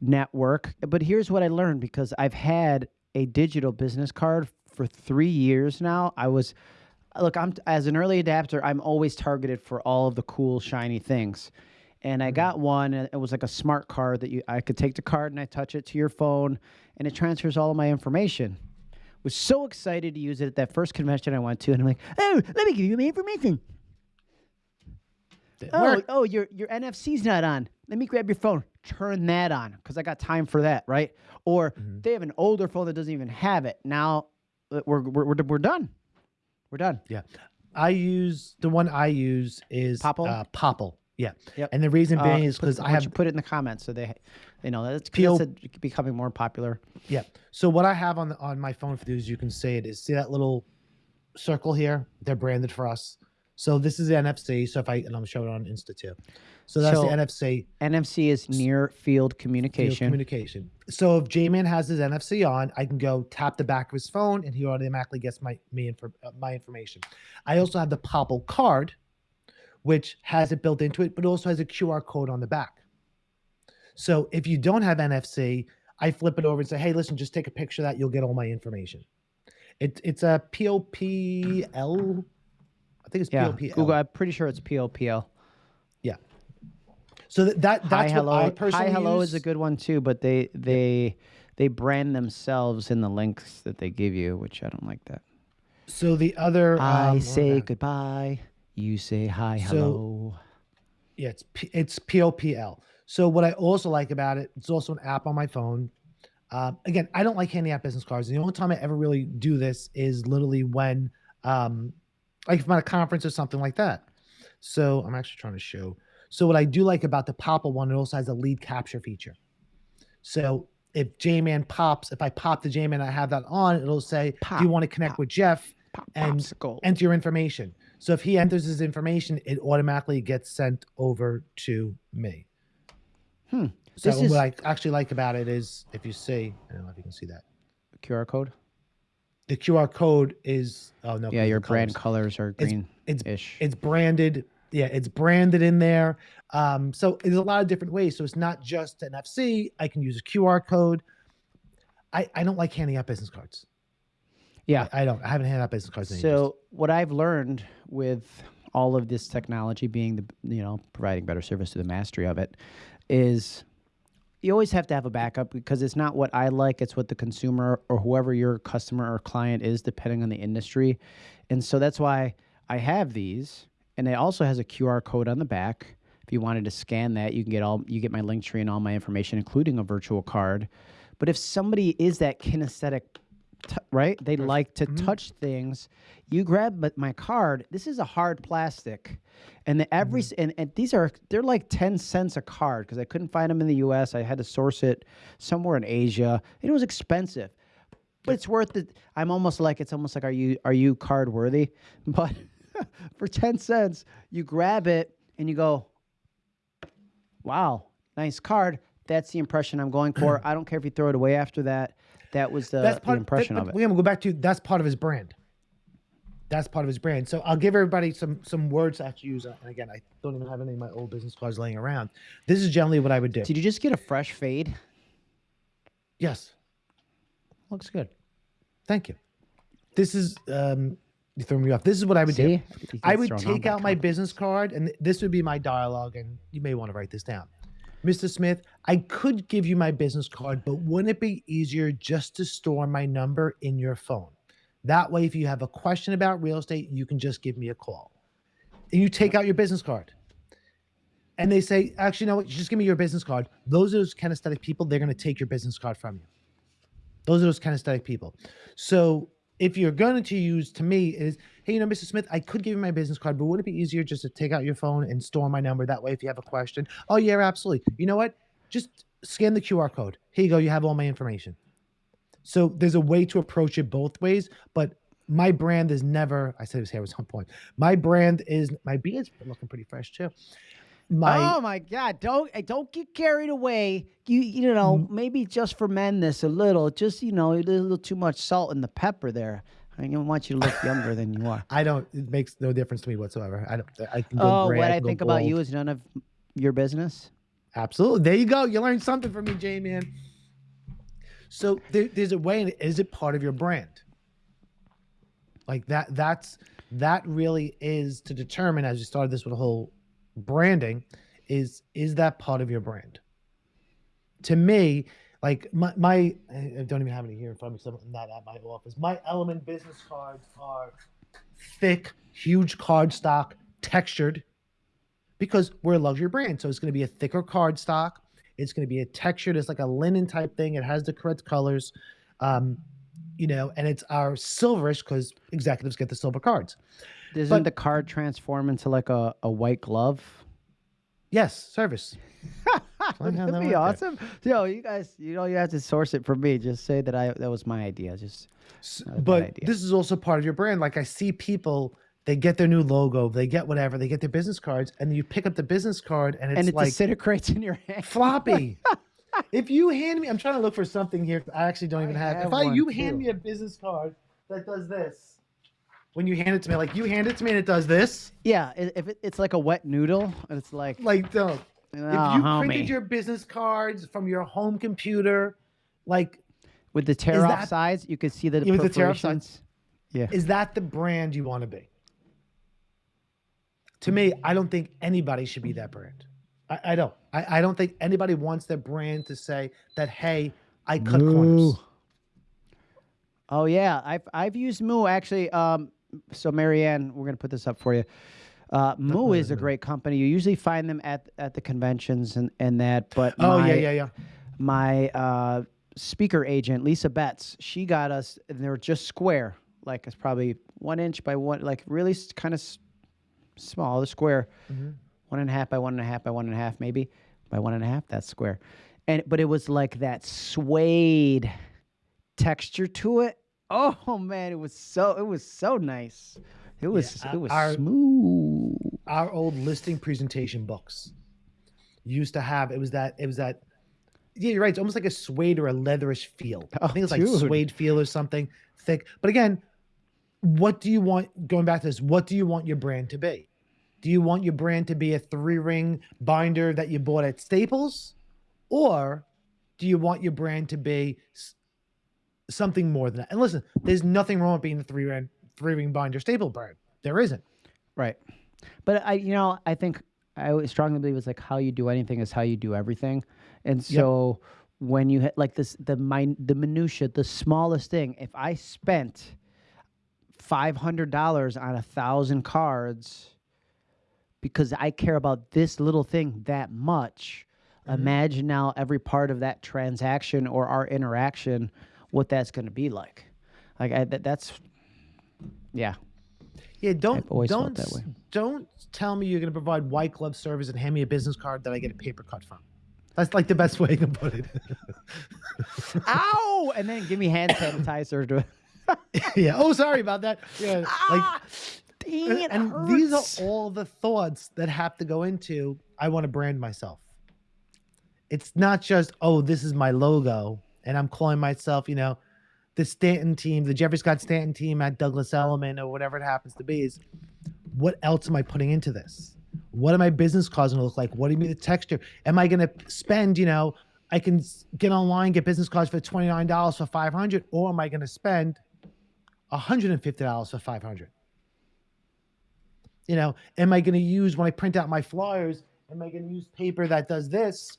network. But here's what I learned because I've had a digital business card for three years now. I was look, I'm as an early adapter, I'm always targeted for all of the cool shiny things. And I hmm. got one, and it was like a smart card that you I could take the card and I touch it to your phone, and it transfers all of my information. Was so excited to use it at that first convention I went to, and I'm like, oh, let me give you my information. Oh, oh, your your NFC's not on. Let me grab your phone. Turn that on because I got time for that, right? Or Mm-hmm. they have an older phone that doesn't even have it. Now uh, we're we're we're, we're done. We're done. Yeah, I use the one I use is POPL? Uh, POPL. Yeah, Yep. and the reason Uh, being is because I have you put it in the comments so they, they know that's, Peel- that's a, becoming more popular. yeah. So what I have on the, on my phone for these, you can say it is see that little circle here. They're branded for us. So this is the NFC. So if I and I'm showing it on Insta too. So that's So- the NFC. NFC is near field field communication. communication. So if J-Man has his NFC on, I can go tap the back of his phone, and he automatically gets my me infor- uh, my information. I also have the POPL card, which has it built into it, but also has a QR code on the back. So if you don't have NFC, I flip it over and say, "Hey, listen, just take a picture of that. You'll get all my information." It, it's a POPL. I think it's Yeah, POPL. Google. I'm pretty sure it's POPL. Yeah. So that, that Hi that's hello. what I personally Hi hello use. is a good one too, but they they they brand themselves in the links that they give you, which I don't like that. So the other um, I was say goodbye. You say hi So- hello. Yeah, it's P- it's POPL. So what I also like about it, it's also an app on my phone. Um, again, I don't like handing out business cards. The only time I ever really do this is literally when, um, like if I'm at a conference or something like that. So I'm actually trying to show. So what I do like about the POPL one, it also has a lead capture feature. So if J-Man pops, if I pop the J-Man, I have that on, it'll say, "Do you want to connect pop, with Jeff?" Pop, and popsicle. enter your information. So if he enters his information, it automatically gets sent over to me. Hmm. So This what is- I actually like about it is if you see, I don't know if you can see that. QR code. The QR code is oh no. Yeah, your brand colors. colors are green It's ish. it's branded. Yeah, it's branded in there. Um, so there's a lot of different ways. So it's not just NFC. I can use a QR code. I, I don't like handing out business cards. Yeah. I, I don't. I haven't handed out business cards. So what I've learned with all of this technology being the you know providing better service to the mastery of it is you always have to have a backup because it's not what I like, it's what the consumer or whoever your customer or client is, depending on the industry. And so that's why I have these. And it also has a QR code on the back. If you wanted to scan that, you can get all you get my Linktree and all my information, including a virtual card. But if somebody is that kinesthetic, right? They like to mm-hmm. touch things. You grab but my card. This is a hard plastic, and the every mm-hmm. s and, and these are they're like ten cents a card because I couldn't find them in the U.S. I had to source it somewhere in Asia. It was expensive, but it's worth it. I'm almost like it's almost like are you are you card worthy? (laughs) But for ten cents, you grab it and you go, wow, nice card. That's the impression I'm going for. (clears throat) I don't care if you throw it away after that. That was the, that's the part impression that, of it. We're gonna go back to that's part of his brand. That's part of his brand. So I'll give everybody some some words to actually use. And again, I don't even have any of my old business cards laying around. This is generally what I would do. Did you just get a fresh fade? Yes, Looks good. thank you. This is um, you throw me off. This is what I would do. See? He I would take out my business card, and this would be my dialogue, and you may want to write this down. Mr. Smith, I could give you my business card, but wouldn't it be easier just to store my number in your phone? That way, if you have a question about real estate, you can just give me a call. And you take out your business card. And they say, actually, no, just give me your business card. Those are those kinesthetic people. They're going to take your business card from you. Those are those kinesthetic people. So if you're going to use to me is, hey, you know, Mr. Smith, I could give you my business card, but wouldn't it be easier just to take out your phone and store my number? That way, if you have a question, oh yeah, absolutely. You know what? Just scan the QR code. Here you go. You have all my information. So there's a way to approach it both ways, but my brand is never. I said his hair was on point. My brand is my beard's looking pretty fresh too. My oh my God! Don't eh, don't get carried away. You you know Mm. maybe just for men this a little, just you know a little too much salt in the pepper there. I don't want you to look younger than you are. (laughs) I don't. It makes no difference to me whatsoever. I don't. I can go Oh, gray, what I go think about you is none of your business. Absolutely. There you go. You learned something from me, J-Man. So there, there's a way. Is it part of your brand? Like that. That's that really is to determine as you started this with a whole branding. Is is that part of your brand? To me, like my, my I don't even have any here in front of me. So I'm not at my office. My Elliman business cards are thick, huge card stock, textured because we're a luxury brand. So it's going to be a thicker card stock. It's going to be a textured, it's like a linen type thing. It has the correct colors, um, you know, and it's our silverish because executives get the silver cards. Doesn't But- the card transform into like a, a white glove? Yes, service. (laughs) (laughs) That'd that be right there. awesome. Yo, you guys, you know, you have to source it from me. Just say that I that was my idea. Just S- Not a bad but idea. this is also part of your brand. Like I see people, they get their new logo, they get whatever, they get their business cards, and you pick up the business card and it's and it like disintegrates in your hand. floppy. (laughs) if you hand me, I'm trying to look for something here. I actually don't even I have. have if I you hand me a business card that does this, when you hand it to me, like you hand it to me and it does this, Yeah, if it, it's like a wet noodle, and it's like, like don't. Oh, if you homie. printed your business cards from your home computer, like with the tear off that- sides, you could see the with the tear off perforations. Yeah, is that the brand you want to be? to me, I don't think anybody should be that brand. I, I don't. I, I don't think anybody wants their brand to say that, hey, I cut corners. Oh yeah, I've I've used Moo actually. Um, so Marianne, we're gonna put this up for you. Uh, Moo is a great company. You usually find them at at the conventions and and that. But Oh, my, yeah, yeah, yeah. My uh, speaker agent Lisa Betts, she got us, and they were just square, like it's probably one inch by one, like really kind of s- small, the square, Mm-hmm. one and a half by one and a half by one and a half, maybe by one and a half. That's square, and but it was like that suede texture to it. Oh man, it was so it was so nice. It was uh, it was our- smooth. Our old listing presentation books used to have, it was that, it was that, yeah, you're right. It's almost like a suede or a leatherish feel. I Oh, think it's like dude. suede feel or something thick. But again, what do you want, going back to this, what do you want your brand to be? Do you want your brand to be a three ring binder that you bought at Staples? Or do you want your brand to be something more than that? And listen, there's nothing wrong with being a three ring, three ring binder staple brand. There isn't. Right. But I, you know, I think I strongly believe it's like how you do anything is how you do everything. And so when you hit like this, the min, the minutia, the smallest thing, if I spent five hundred dollars on a thousand cards because I care about this little thing that much, mm-hmm. imagine now every part of that transaction or our interaction, what that's going to be like. Like I, that, that's, yeah. Yeah, don't always don't that way. don't tell me you're going to provide white glove service and hand me a business card that I get a paper cut from. That's like the best way can put it. (laughs) Ow! And then give me hand sanitizer to. (laughs) yeah. Oh, sorry about that. Yeah. Like, ah, dang, it and hurts. these are all the thoughts that have to go into. I want to brand myself. It's not just oh, this is my logo, and I'm calling myself, you know, the Stanton team, the Jeffrey Scott Stanton team at Douglas Elliman or whatever it happens to be. Is what else am I putting into this? What are my business cards going to look like? What do you mean the texture? Am I going to spend, you know, I can get online, get business cards for $29 for 500 or am I going to spend $150 for 500 You know, am I going to use when I print out my flyers, am I going to use paper that does this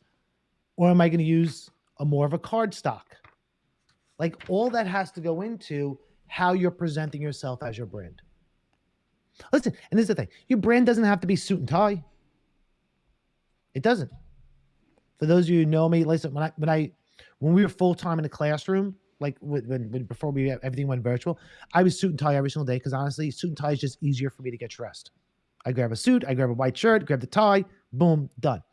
or am I going to use a more of a card stock? Like all that has to go into how you're presenting yourself as your brand. Listen, and this is the thing: your brand doesn't have to be suit and tie. It doesn't. For those of you who know me, listen, when I when I when we were full time in the classroom, like when, when, before we everything went virtual, I was suit and tie every single day because honestly, suit and tie is just easier for me to get dressed. I grab a suit, I grab a white shirt, grab the tie, boom, done.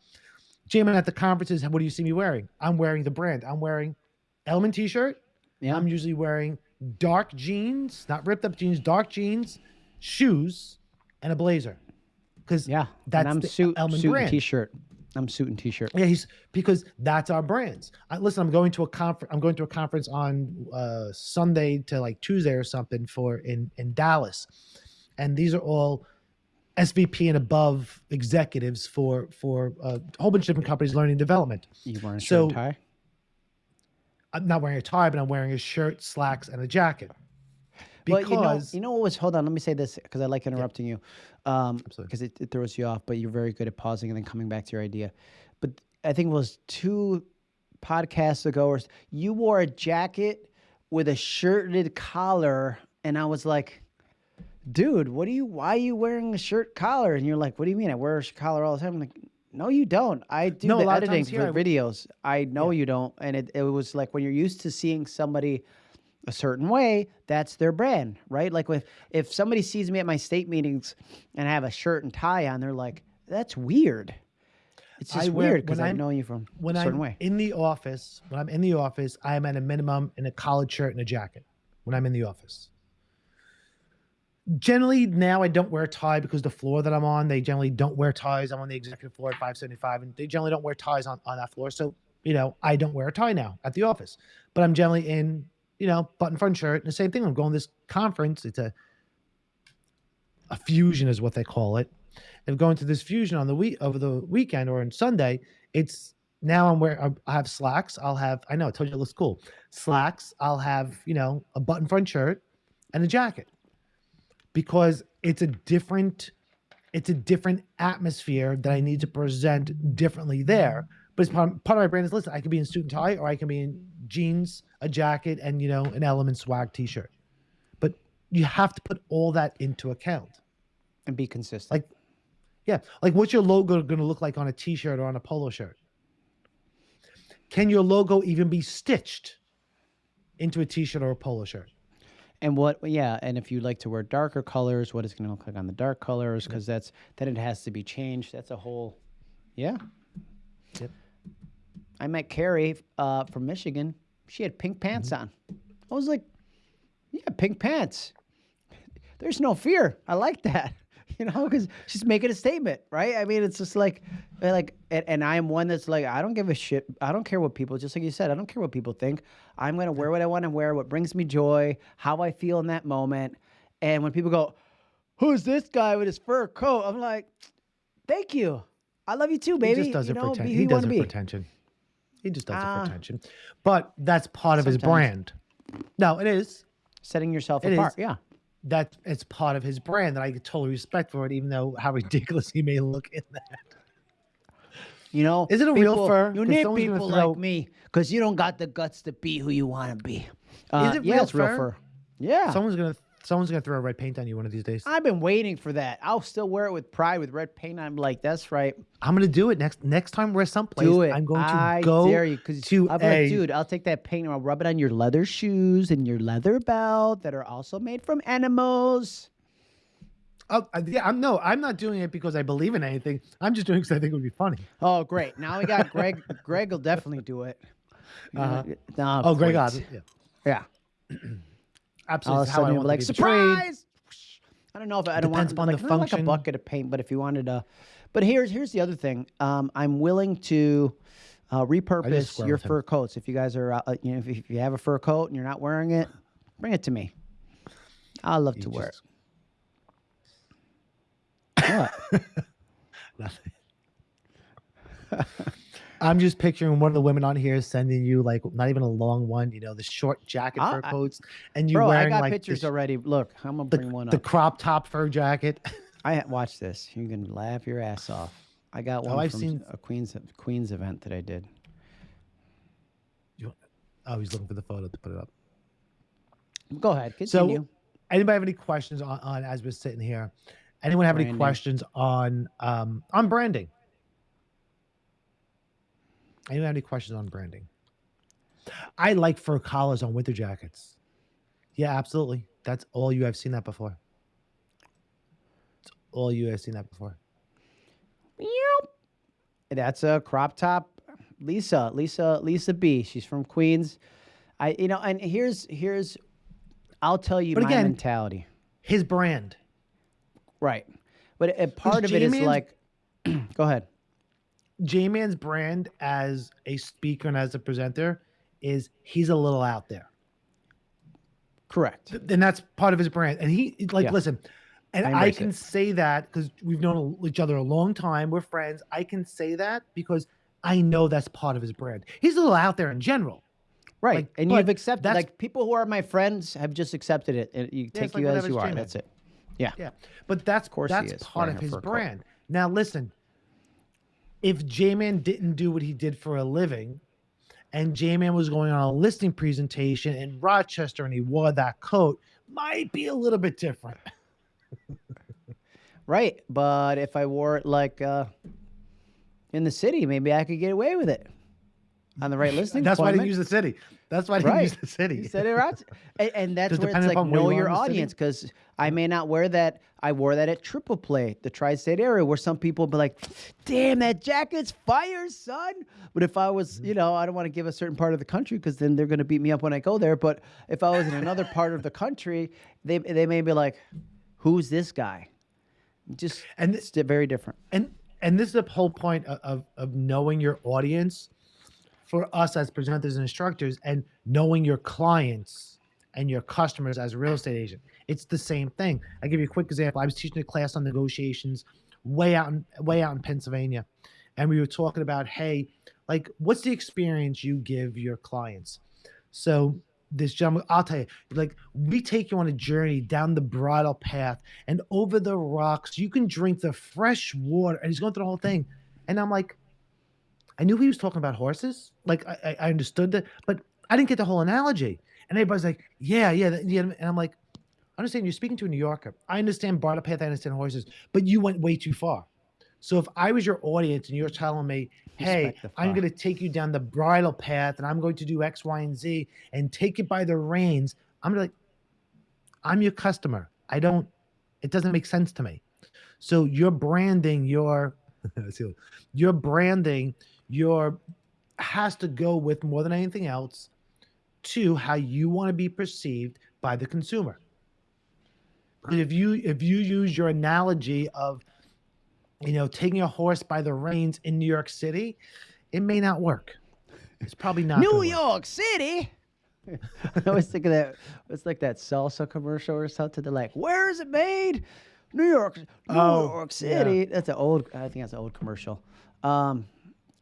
J-Man at the conferences, what do you see me wearing? I'm wearing the brand. I'm wearing Elliman t-shirt. Yeah. I'm usually wearing dark jeans, not ripped up jeans, dark jeans, shoes, and a blazer. Because yeah. that's and I'm the suit, Elliman suit brand. and t-shirt. I'm suit and t-shirt. Yeah, he's because that's our brands. I, listen, I'm going to a conference. I'm going to a conference on uh, Sunday to like Tuesday or something for in in Dallas, and these are all SVP and above executives for for uh, a whole bunch of different companies, learning development. You wearing a shirt So- and tie? I'm not wearing a tie, but I'm wearing a shirt, slacks, and a jacket. Well, Because you know, you know what was? Hold on, let me say this because I like interrupting you, um, because it, it throws you off. But you're very good at pausing and then coming back to your idea. But I think it was two podcasts ago, or you wore a jacket with a shirted collar, and I was like, "Dude, what do you? Why are you wearing a shirt collar?" And you're like, "What do you mean? I wear a collar all the time." I'm like, "No, you don't. I do No, a the lot editing for I- videos. I know you don't." And it, it was like when you're used to seeing somebody a certain way, that's their brand, right? Like with if somebody sees me at my state meetings and I have a shirt and tie on, they're like, "That's weird." It's I just wear- weird because I know you from when a certain I'm way. in the office, when I'm in the office, I am at a minimum in a collared shirt and a jacket when I'm in the office. Generally, now I don't wear a tie because the floor that I'm on, they generally don't wear ties. I'm on the executive floor at 575, and they generally don't wear ties on, on that floor. So, you know, I don't wear a tie now at the office, but I'm generally in, you know, button front shirt. And the same thing, I'm going to this conference. It's a, a fusion is what they call it. If going to this fusion on the week over the weekend or on Sunday, it's now I'm wearing I have slacks. I'll have I know I told you it looks cool. Slacks. I'll have you know a button front shirt and a jacket because it's a different it's a different atmosphere that I need to present differently there. But it's part, part of my brand is listen, I can be in suit and tie or I can be in jeans, a jacket, and you know, an Elliman swag t-shirt. But you have to put all that into account. and be consistent. Like, yeah, like what's your logo going to look like on a t-shirt or on a polo shirt? Can your logo even be stitched into a t-shirt or a polo shirt? And what, yeah, and if you like to wear darker colors, what is going to look like on the dark colors? Because that's then it has to be changed. That's a whole, yeah. Yep. I met Carrie uh, from Michigan. She had pink pants Mm-hmm. on. I was like, yeah, pink pants. (laughs) There's no fear. I like that. (laughs) You know, because she's making a statement, right? I mean, it's just like, uh, like, and, and I am one that's like, I don't give a shit. I don't care what people. Just like you said, I don't care what people think. I'm gonna wear what I want to wear, what brings me joy, how I feel in that moment. And when people go, "Who's this guy with his fur coat?" I'm like, "Thank you. I love you too, baby." He just does you it know, for attention. He does it be. for attention. He just does it Ah. for attention. But that's part of his brand. No, it is. Setting yourself It apart. is. Yeah. That it's part of his brand that I totally respect for it, even though how (laughs) ridiculous he may look in that. You know, Is it a real people- fur? You need people throw- like me because you don't got the guts to be who you want to be. Uh, it yeah, real it's real fur? fur. Yeah. Someone's gonna someone's gonna throw red paint on you one of these days. I've been waiting for that. I'll still wear it with pride with red paint. I'm like, that's right. I'm gonna do it next next time we're someplace. Do it. I'm going to I go dare you because to I'm a like, dude, I'll take that paint and I'll rub it on your leather shoes and your leather belt that are also made from animals. Oh, uh, yeah, I'm no, I'm not doing it because I believe in anything. I'm just doing it because I think it would be funny. Oh, great! Now we got (laughs) Greg. Greg will definitely do it. Uh-huh. no, Oh, great. Oz, yeah, Yeah. (clears throat) absolutely. All of a It's how I sudden, you'll want be to like, surprise! I don't know if I don't Depends to upon like, the not like a bucket of paint, but if you wanted to, but here's here's the other thing. Um, I'm willing to uh, repurpose your fur coats. If you guys are, uh, you know, if, if you have a fur coat and you're not wearing it, bring it to me. I love to wear it. What? (laughs) (laughs) Nothing. (laughs) I'm just picturing one of the women on here sending you like not even a long one, you know, the short jacket I- fur coats, and you Bro, I got like pictures the, already. Look, I'm gonna the, bring one the crop top fur jacket. (laughs) I watch this. You can laugh your ass off. I got one Oh, I've from seen- a Queens Queens event that I did. oh, he's looking for the photo to put it up. Go ahead, Continue. So- Anybody have any questions on, on as we're sitting here? Anyone have any questions on um on branding? Anyone have any questions on branding? I like fur collars on winter jackets. Yeah, absolutely. That's all you have seen that before. It's all you have seen that before. Yep. That's a crop top. Lisa, Lisa, Lisa B. She's from Queens. I, you know, and here's here's, I'll tell you But my again- mentality. His brand. Right, but a part of it is like, (clears throat) go ahead. J-Man's brand as a speaker and as a presenter is he's a little out there. Correct. and that's part of his brand. And he like Yeah. listen, and I I, can it. say that because we've known each other a long time. We're friends. I can say that because I know that's part of his brand. He's a little out there in general. Right, like, and you've accepted. Like people who are my friends have just accepted it. And you Yeah, take like you as you are. That's it. Yeah. Yeah, but that's course that's part of his coat. brand. Now listen, if J-Man didn't do what he did for a living, and J-Man was going on a listing presentation in Rochester and he wore that coat, might be a little bit different. (laughs) Right, but if I wore it like uh, in the city, maybe I could get away with it on the right (laughs) listing. That's why I didn't use the city. That's why I didn't Right. use the city. You said it right. And, and that's Just where it's like know you your in the city. audience because I may not wear that. I wore that at Triple Play, the tri-state area, where some people be like, "Damn, that jacket's fire, son." But if I was, Mm-hmm. you know, I don't want to give a certain part of the country because then they're going to beat me up when I go there. But if I was in another part of the country, they they may be like, "Who's this guy?" Just And it's very different. and and this is the whole point of, of, of knowing your audience for us as presenters and instructors and knowing your clients and your customers as a real estate agent it's the same thing i give you a quick example i was teaching a class on negotiations way out in way out in pennsylvania and we were talking about hey like what's the experience you give your clients so this gentleman, I'll tell you, like we take you on a journey down the bridle path and over the rocks. You can drink the fresh water, and he's going through the whole thing. And I'm like, I knew he was talking about horses. Like I, I- I understood that, but I didn't get the whole analogy. And everybody's like, yeah, yeah, yeah. And I'm like, I understand you're speaking to a New Yorker. I understand bridle path. I understand horses, but you went way too far. So if I was your audience and you're telling me, hey, I'm going to take you down the bridle path and I'm going to do X, Y, and Z and take it by the reins, I'm like, I'm your customer. I don't, it doesn't make sense to me. So your branding, your, (laughs) your branding, your has to go with more than anything else to how you want to be perceived by the consumer. Because if you if you use your analogy of you know taking a horse by the reins in New York City, it may not work. It's probably not New gonna work. York City. (laughs) I was thinking that it's like that salsa commercial or something. They're like, "Where is it made? New York, New Oh, York yeah. City." That's an old. I think that's an old commercial. Um,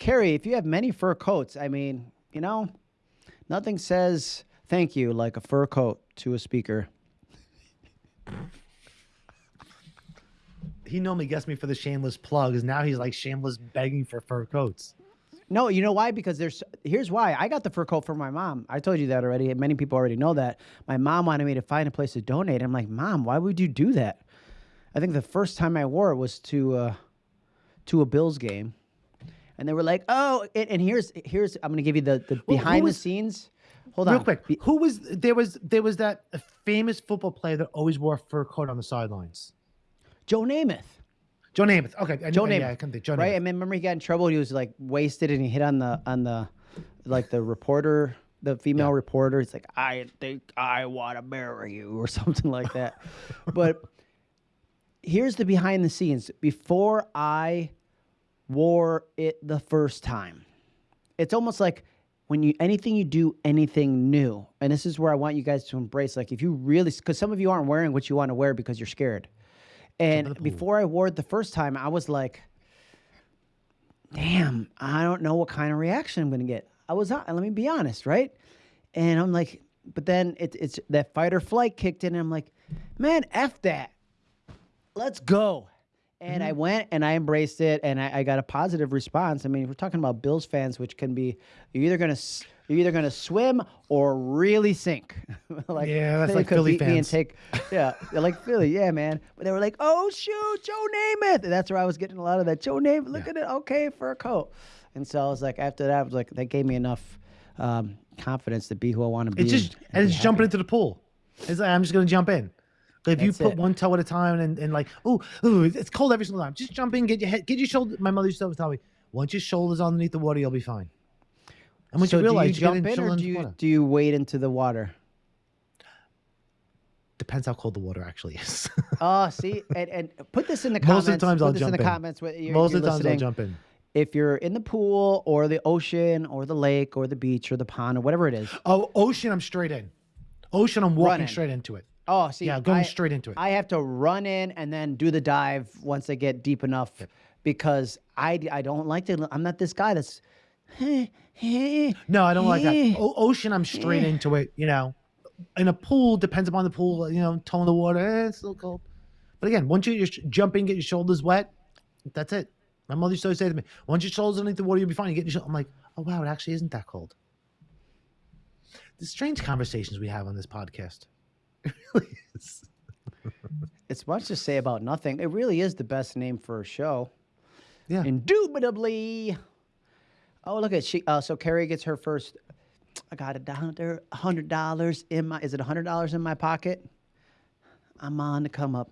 Carrie, if you have many fur coats, I mean, you know, nothing says thank you like a fur coat to a speaker. He normally gets me for the shameless plugs. Now he's like shameless begging for fur coats. No, you know why? Because there's here's why. I got the fur coat for my mom. I told you that already. and Many people already know that. My mom wanted me to find a place to donate. I'm like, Mom, why would you do that? I think the first time I wore it was to uh, to a Bills game, and they were like, "Oh," and, and here's here's I'm gonna give you the the who behind the scenes. Hold Real on, real quick, who was there was there was that famous football player that always wore a fur coat on the sidelines. Joe Namath. Joe Namath. Okay, I, Joe knew- Namath. Yeah, I couldn't think. Joe right? Namath. I mean, remember he got in trouble. He was like wasted, and he hit on the on the like the reporter, the female reporter. He's like, "I think I want to marry you," or (laughs) something like that. but here's the behind the scenes. Before I wore it the first time, it's almost like when you anything you do anything new. And this is where i want you guys to embrace like if you really because some of you aren't wearing what you want to wear because you're scared. And before i wore it the first time i was like damn i don't know what kind of reaction i'm gonna get. I was not let me be honest right? And i'm like but then it, it's that fight or flight kicked in and i'm like man f that. Let's go. And I went and I embraced it, and I, I got a positive response. I mean, we're talking about Bills fans, which can be you're either gonna you're either gonna swim or really sink. (laughs) like Yeah, that's like Philly me and take yeah, like Philly, yeah, man. But they were like, oh shoot, Joe Namath. And that's where I was getting a lot of that. Joe Namath, look at it, okay for a coat. And so I was like, after that, I was like, that gave me enough um, confidence to be who I want to be. It's just and and it's jumping into the pool. It's like I'm just gonna jump in. If you put it. one toe at a time and, and like, oh, ooh, it's cold every single time. Just jump in, get your head, get your shoulder. My mother used to always tell me, once your shoulders underneath the water, you'll be fine. And once so you realize do you jump in or do you water, do you wade into the water? depends how cold the water actually is. (laughs) Oh, see, and, and put this in the comments. Most of the times put I'll this in jump the in. comments. What you're, Most you're of the times I'll jump in. If you're in the pool or the ocean or the lake or the beach or the pond or whatever it is. Oh, ocean, I'm straight in. Ocean, I'm walking straight into it. Oh, see, Yeah, going I- straight into it. I have to run in and then do the dive once I get deep enough, because I I don't like to. I'm not this guy that's. No, I don't like that. (laughs) O- ocean, I'm straight into it. You know, in a pool depends upon the pool. You know, tone of the water. Eh, it's a little cold. But again, once you just jump in, get your shoulders wet. That's it. My mother used to always say to me, "Once your shoulders underneath the water, you'll be fine." You get your. shou-" I'm like, "Oh wow, it actually isn't that cold." The strange conversations we have on this podcast. (laughs) It really is. It's much to say about nothing. It really is the best name for a show. Yeah. Indubitably. Oh, look at she. Uh, so Carrie gets her first. I got a hundred dollars in my. Is it a hundred dollars in my pocket? I'm on the come up.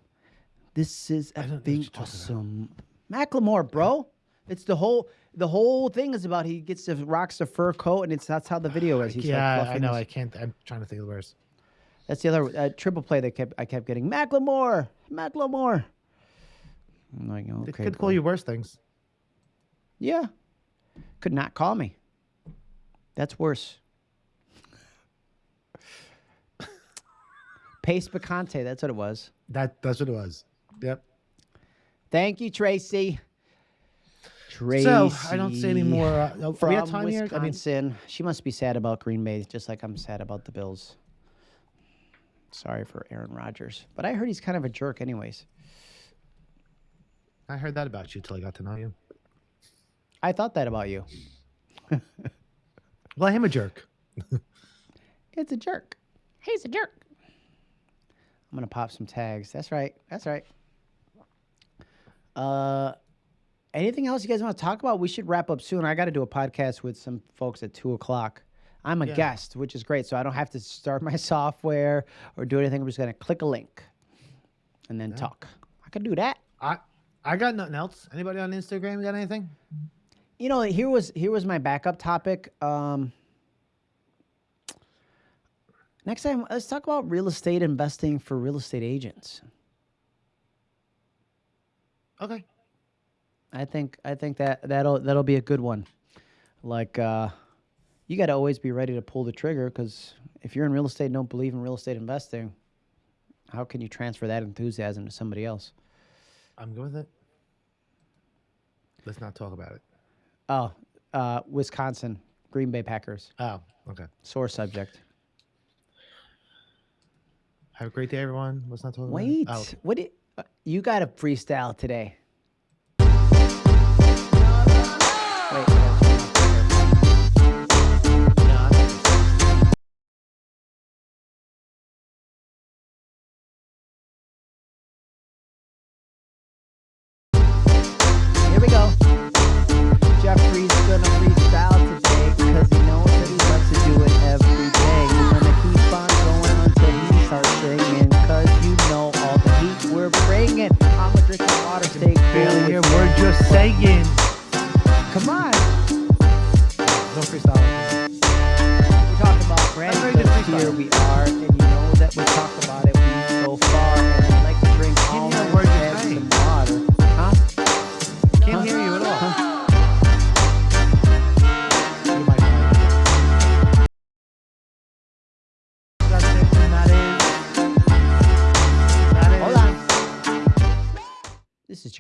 This is effing awesome. Macklemore, bro. It's the whole. The whole thing is about he gets the rocks the fur coat, and it's that's how the video is. He's like yeah, I know. his- I can't. I'm trying to think of the words. That's the other uh, triple play that kept I kept getting. Macklemore, Macklemore. I'm like, They could bro. call you worse things. Yeah. Could not call me. That's worse. (laughs) Pace Picante, that's what it was. That that's what it was. Yep. Thank you, Tracy. Tracy. So I don't see any more. Uh, From we have time here. I mean, Wisconsin. she must be sad about Green Bay, just like I'm sad about the Bills. Sorry for Aaron Rodgers, but I heard he's kind of a jerk, anyways. I heard that about you till I got to know you. I thought that about you. (laughs) Well, I am a jerk. (laughs) It's a jerk. He's a jerk. I'm gonna pop some tags. That's right. That's right. Uh, anything else you guys want to talk about? We should wrap up soon. I got to do a podcast with some folks at two o'clock. I'm a Yeah. guest, which is great, so I don't have to start my (laughs) software or do anything. I'm just gonna click a link and then talk. I can do that. I I got nothing else. Anybody on Instagram got anything? You know, here was here was my backup topic. Um, next time, let's talk about real estate investing for real estate agents. Okay. I think I think that that'll that'll be a good one. Like uh, you got to always be ready to pull the trigger because if you're in real estate and don't believe in real estate investing, how can you transfer that enthusiasm to somebody else? I'm good with it. Let's not talk about it. Oh, uh, Wisconsin Green Bay Packers Oh, okay. sore subject. Have a great day, everyone. Let's not talk about Wait, it. Oh, okay. what? Did, uh, you got a freestyle today?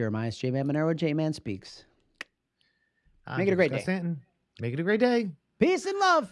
This is Jeremiah J-Man Monero. J Man speaks. I'm Make it a great Scott day. Stanton. Make it a great day. Peace and love.